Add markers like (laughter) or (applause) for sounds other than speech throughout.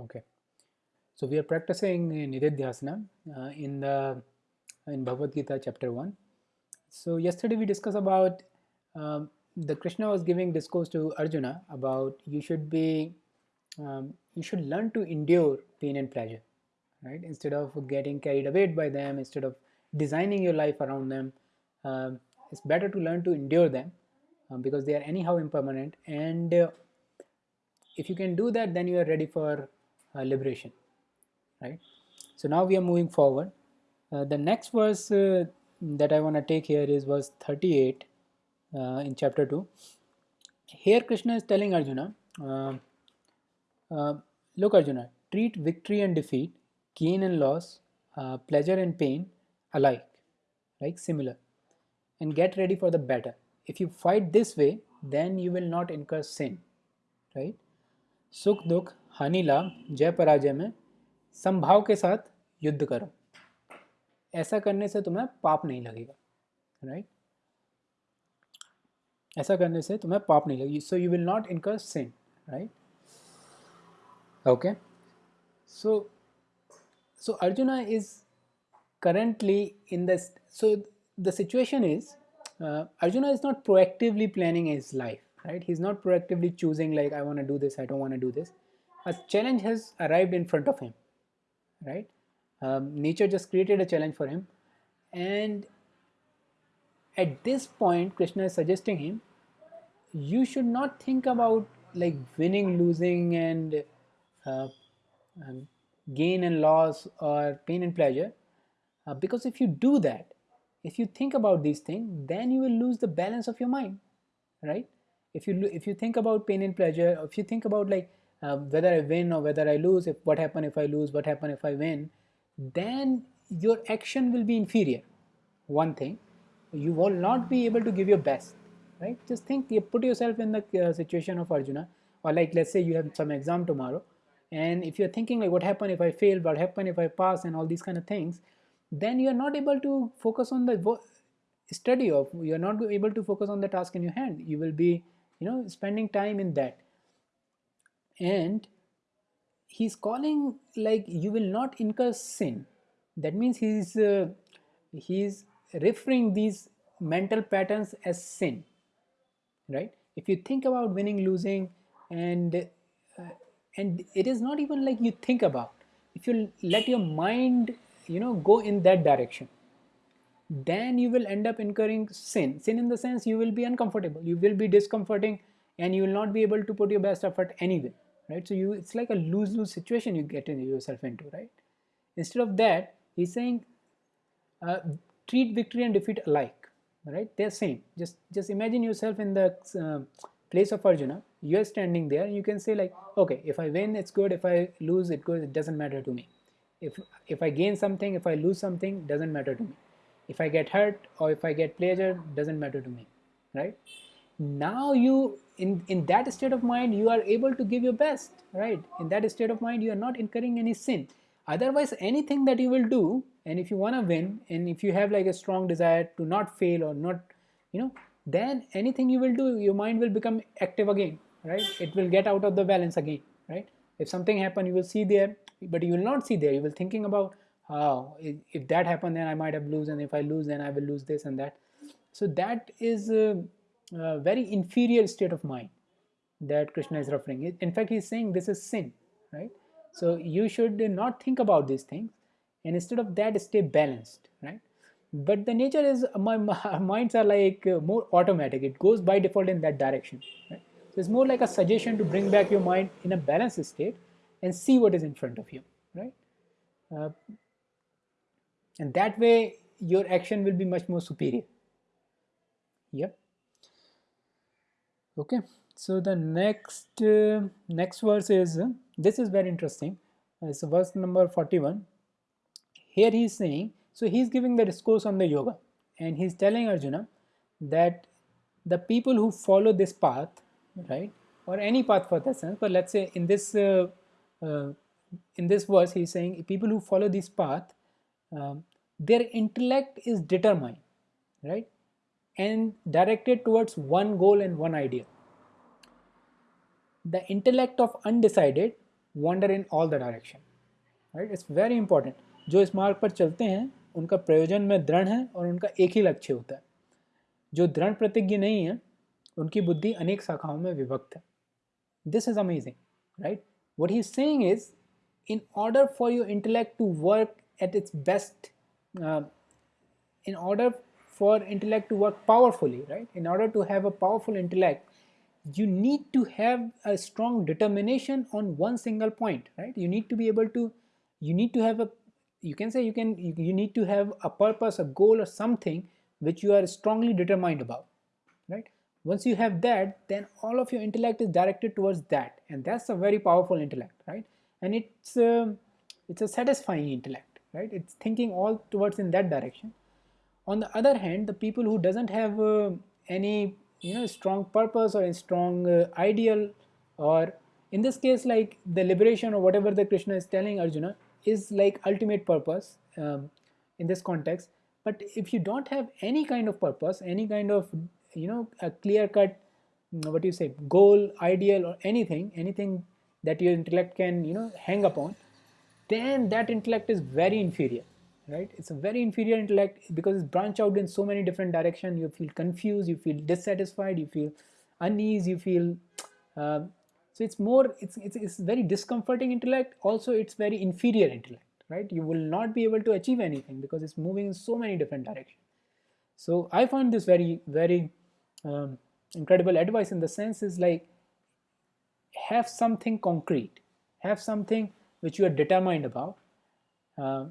Okay, so we are practicing Nididhyasana uh, in the in Bhagavad Gita chapter one. So yesterday we discussed about um, the Krishna was giving discourse to Arjuna about you should be um, you should learn to endure pain and pleasure, right? Instead of getting carried away by them, instead of designing your life around them, um, it's better to learn to endure them um, because they are anyhow impermanent and uh, if you can do that then you are ready for uh, liberation right? So now we are moving forward. Uh, the next verse uh, that I want to take here is verse 38 in chapter 2 here Krishna is telling Arjuna um, look Arjuna treat victory and defeat gain and loss pleasure and pain alike like similar. And get ready for the better if you fight this way then you will not incur sin right? Sukh dukh हानि लाभ जय पराजय में संभाव के साथ युद्ध करो। ऐसा करने से तुम्हें पाप नहीं लगेगा राइट ऐसा करने से तुम्हें पाप नहीं लगेगी। So you will not incur same right okay so so Arjuna is currently into the situation is Arjuna is not proactively planning is life right he is not proactively choosing like I want do this I dot want do this a challenge has arrived in front of him right? Um, nature just created a challenge for him. And at this point krishna is suggesting him you should not think about like winning losing and uh, um, gain and loss or pain and pleasure. Uh, because if you do that if you think about these things then you will lose the balance of your mind right? If you if you think about pain and pleasure if you think about like uh, whether i win or whether i lose if what happen if i lose what happen if i win then your action will be inferior. One thing you will not be able to give your best right? Just think you put yourself in the uh, situation of arjuna or like let's say you have some exam tomorrow and if you're thinking like what happen if i fail what happen if i pass and all these kind of things then you're not able to focus on the study of you're not able to focus on the task in your hand. You will be you know spending time in that and he's calling like you will not incur sin. That means he's uh, he's referring these mental patterns as sin right? If you think about winning losing and uh, and it is not even like you think about. If you let your mind you know go in that direction then you will end up incurring sin. Sin in the sense you will be uncomfortable you will be discomforting and you will not be able to put your best effort anyway right? So you it's like a lose-lose situation you get in yourself into right? Instead of that he's saying uh, treat victory and defeat alike right? They're same. Just just imagine yourself in the uh, place of arjuna. You're standing there you can say like okay if i win it's good. If i lose it goes it doesn't matter to me. If if i gain something if i lose something doesn't matter to me. If I get hurt or if I get pleasure doesn't matter to me right? Now you in in that state of mind you are able to give your best right? In that state of mind you are not incurring any sin. Otherwise anything that you will do and if you want to win and if you have like a strong desire to not fail or not you know then anything you will do your mind will become active again right? It will get out of the balance again right? If something happen you will see there but you will not see there. You will thinking about oh, if that happened, then I might have lose, and if I lose, then I will lose this and that. So that is a, a very inferior state of mind that Krishna is referring. In fact, he's saying this is sin, right? So you should not think about these things, and instead of that, stay balanced, right? But the nature is (laughs) my, my minds are like uh, more automatic. It goes by default in that direction. Right? So it's more like a suggestion to bring back your mind in a balanced state and see what is in front of you, right? Uh, and that way your action will be much more superior yep okay. So the next uh, next verse is uh, this is very interesting. It's verse number 41 here he is saying so he's giving the discourse on the yoga. And he's telling arjuna that the people who follow this path right or any path for that sense but let's say in this uh, uh in this verse he's saying people who follow this path um, their intellect is determined right and directed towards one goal and one idea the intellect of undecided wander in all the direction right it's very important जो इस मार्ग पर चलते हैं उनका प्रयोजन में दृढ़ है और उनका एक ही लक्ष्य होता है जो दृढ़ प्रतिज्ञ नहीं है उनकी बुद्धि अनेक शाखाओं में विभक्त है this is amazing right what he saying is order for your intellect to work at its best uh, in order for intellect to work powerfully right? In order to have a powerful intellect you need to have a strong determination on one single point right? You need to be able to you need to have a you can say you can you, need to have a purpose a goal or something which you are strongly determined about right? Once you have that then all of your intellect is directed towards that and that's a very powerful intellect right? And it's uh, it's a satisfying intellect right? It's thinking all towards in that direction on the other hand the people who doesn't have uh, any you know strong purpose or a strong uh, ideal or in this case like the liberation or whatever the krishna is telling arjuna is like ultimate purpose um, in this context. But if you don't have any kind of purpose any kind of you know a clear cut what do you say goal ideal or anything anything that your intellect can you know hang upon then that intellect is very inferior right? It's a very inferior intellect because it's branched out in so many different directions. You feel confused you feel dissatisfied you feel unease you feel uh, so it's more it's, it's it's very discomforting intellect. Also it's very inferior intellect right? You will not be able to achieve anything because it's moving in so many different directions. So i find this very very um, incredible advice in the sense is like have something concrete, have something which you are determined about. Uh,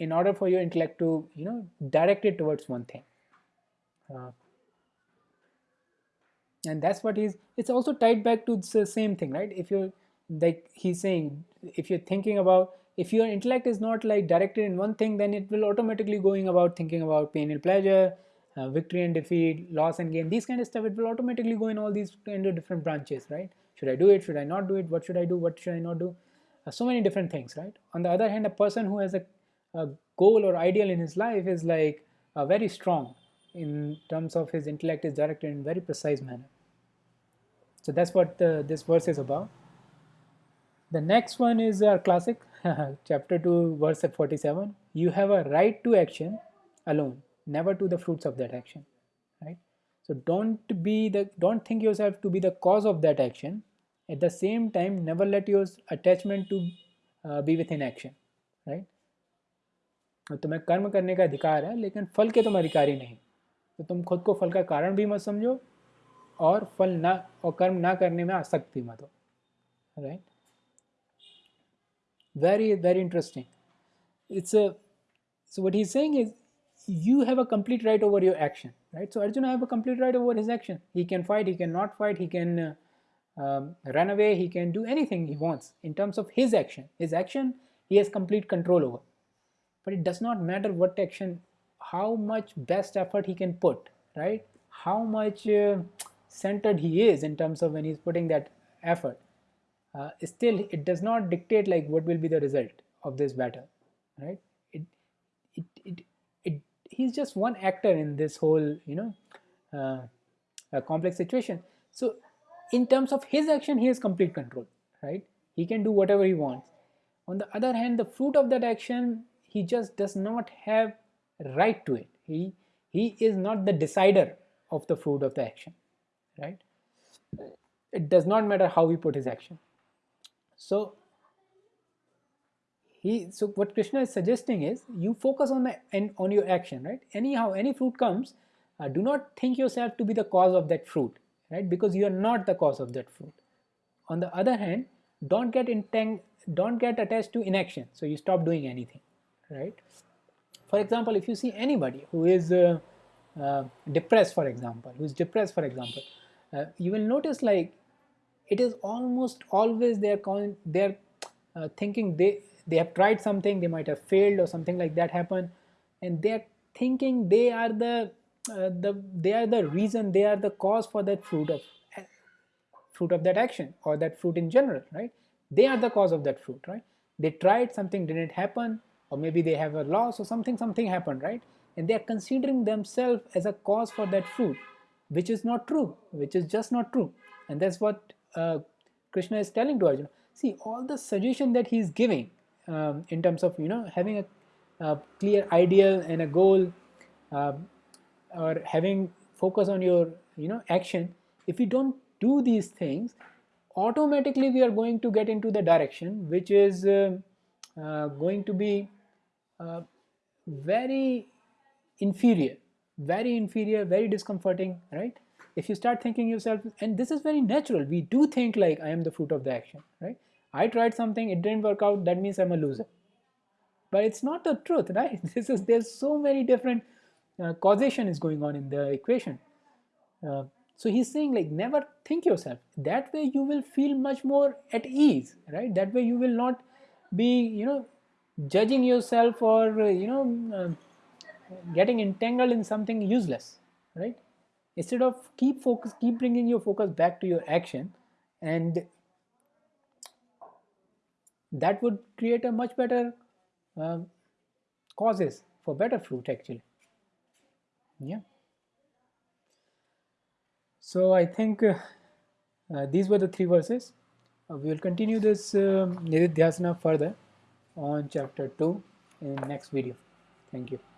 in order for your intellect to, you know, direct it towards one thing. Uh, and that's what he's, it's also tied back to the same thing, right? If you're, like he's saying, if you're thinking about, if your intellect is not like directed in one thing, then it will automatically going about thinking about pain and pleasure, uh, victory and defeat, loss and gain, these kind of stuff, it will automatically go in all these kind of different branches, right? should I do it should I not do it what should I do what should I not do uh, so many different things right on the other hand a person who has a, a goal or ideal in his life is like uh, very strong in terms of his intellect is directed in very precise manner. So that's what this verse is about. The next one is our classic (laughs) chapter 2 verse 47 you have a right to action alone never to the fruits of that action right? So don't be the don't think yourself to be the cause of that action. At the same time never let your attachment to uh, be within right तुम्हें कर्म करने का अधिकार है, लेकिन फल के तुम अधिकारी नहीं। तो तुम खुद को फल का कारण भी मत समझो और फल ना, और कर्म ना करने में आसक्त भी मत हो। Right very very interesting it's so what he saying is you have a complete right over your action right so Arjun have a complete right over his action he can fight he can not fight he can run away he can do anything he wants in terms of his action his action he has complete control over But it does not matter what action, how much best effort he can put, right? How much uh, centered he is in terms of when he's putting that effort. Uh, still, it does not dictate like what will be the result of this battle, right? It, it, it, it, he's just one actor in this whole, you know, uh, complex situation. So in terms of his action he has complete control right he can do whatever he wants on the other hand the fruit of that action he just does not have right to it. He he is not the decider of the fruit of the action right? It does not matter how he put his action. So he so what krishna is suggesting is you focus on the and on your action right? Anyhow any fruit comes uh, do not think yourself to be the cause of that fruit right? Because you are not the cause of that fruit. On the other hand don't get intang don't get attached to inaction. So you stop doing anything right? For example if you see anybody who is uh, uh, depressed for example who is depressed for example uh, you will notice like it is almost always they're they're uh, thinking they they have tried something they might have failed or something like that happen and they're thinking they are the uh, the they are the reason they are the cause for that fruit of fruit of that action or that fruit in general right? They are the cause of that fruit right? They tried something didn't happen or maybe they have a loss or something something happened right? And they are considering themselves as a cause for that fruit which is not true which is just not true. And that's what uh, krishna is telling to arjuna. See all the suggestion that he is giving um, in terms of you know having a, a clear ideal and a goal um, or having focus on your you know action if we don't do these things automatically we are going to get into the direction which is uh, uh, going to be uh, very inferior very inferior very discomforting right? If you start thinking yourself and this is very natural we do think like i am the fruit of the action right? I tried something it didn't work out that means i'm a loser. But it's not the truth right? (laughs) This is there's so many different uh, causation is going on in the equation. Uh, so he's saying like never think yourself. That way you will feel much more at ease right? That way you will not be you know judging yourself or uh, you know uh, getting entangled in something useless right? Instead of keep focus keep bringing your focus back to your action and that would create a much better uh, causes for better fruit actually. Yeah. So i think uh, uh, these were the three verses. Uh, we will continue this uh, further on chapter 2 in next video. Thank you